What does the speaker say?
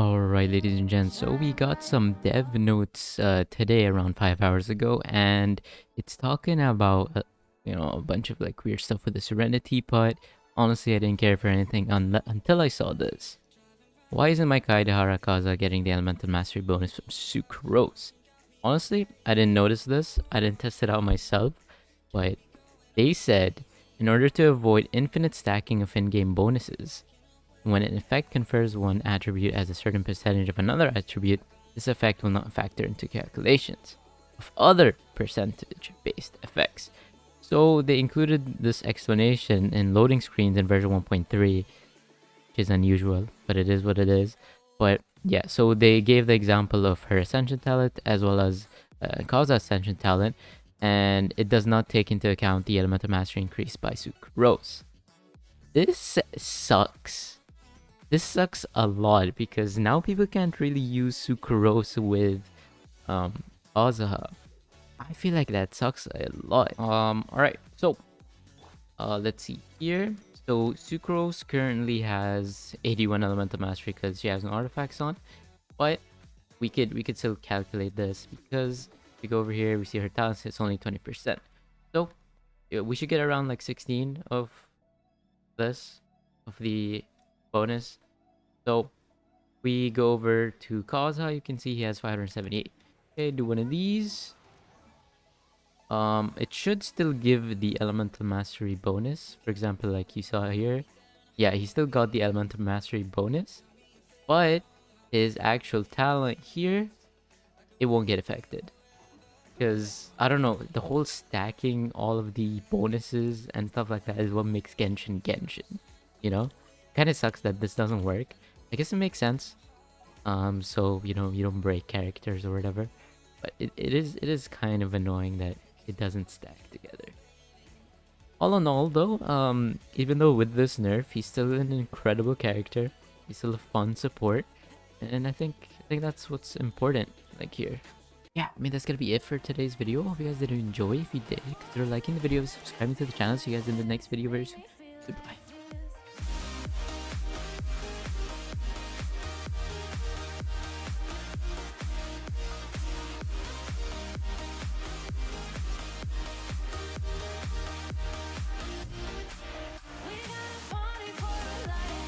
Alright, ladies and gents, so we got some dev notes uh, today around five hours ago, and it's talking about, uh, you know, a bunch of like weird stuff with the Serenitea, but honestly, I didn't care for anything un until I saw this. Why isn't my Kaedehara Kazuha getting the Elemental Mastery bonus from Sucrose? Honestly, I didn't notice this, I didn't test it out myself, but they said, in order to avoid infinite stacking of in-game bonuses, when an effect confers one attribute as a certain percentage of another attribute, this effect will not factor into calculations of other percentage-based effects. So they included this explanation in loading screens in version 1.3, which is unusual, but it is what it is. But yeah, so they gave the example of her Ascension talent as well as uh, Ascension talent, and it does not take into account the Elemental Mastery increase by Sucrose. This sucks this sucks a lot because now people can't really use Sucrose with um, Kazuha. I feel like that sucks a lot. Um, alright, so uh, let's see here. So Sucrose currently has 81 elemental mastery because she has no artifacts on, but we could we could still calculate this because we go over here, we see her talents, it's only 20%. So we should get around like 16 of this, of the bonus. So we go over to Kazuha. You can see he has 578. Okay, do one of these. Um, it should still give the elemental mastery bonus. For example, like you saw here. Yeah, he still got the elemental mastery bonus. But his actual talent here, it won't get affected. Because, I don't know, the whole stacking all of the bonuses and stuff like that is what makes Genshin Genshin. You know? Kind of sucks that this doesn't work. I guess it makes sense. Um, so you know you don't break characters or whatever, but it, it is it is kind of annoying that it doesn't stack together. All in all, though, um, even though with this nerf, he's still an incredible character. He's still a fun support, and I think I think that's what's important. Like here. Yeah, I mean that's gonna be it for today's video. Hope you guys did enjoy. If you did, consider liking the video, subscribing to the channel. See you guys in the next video very soon. Goodbye.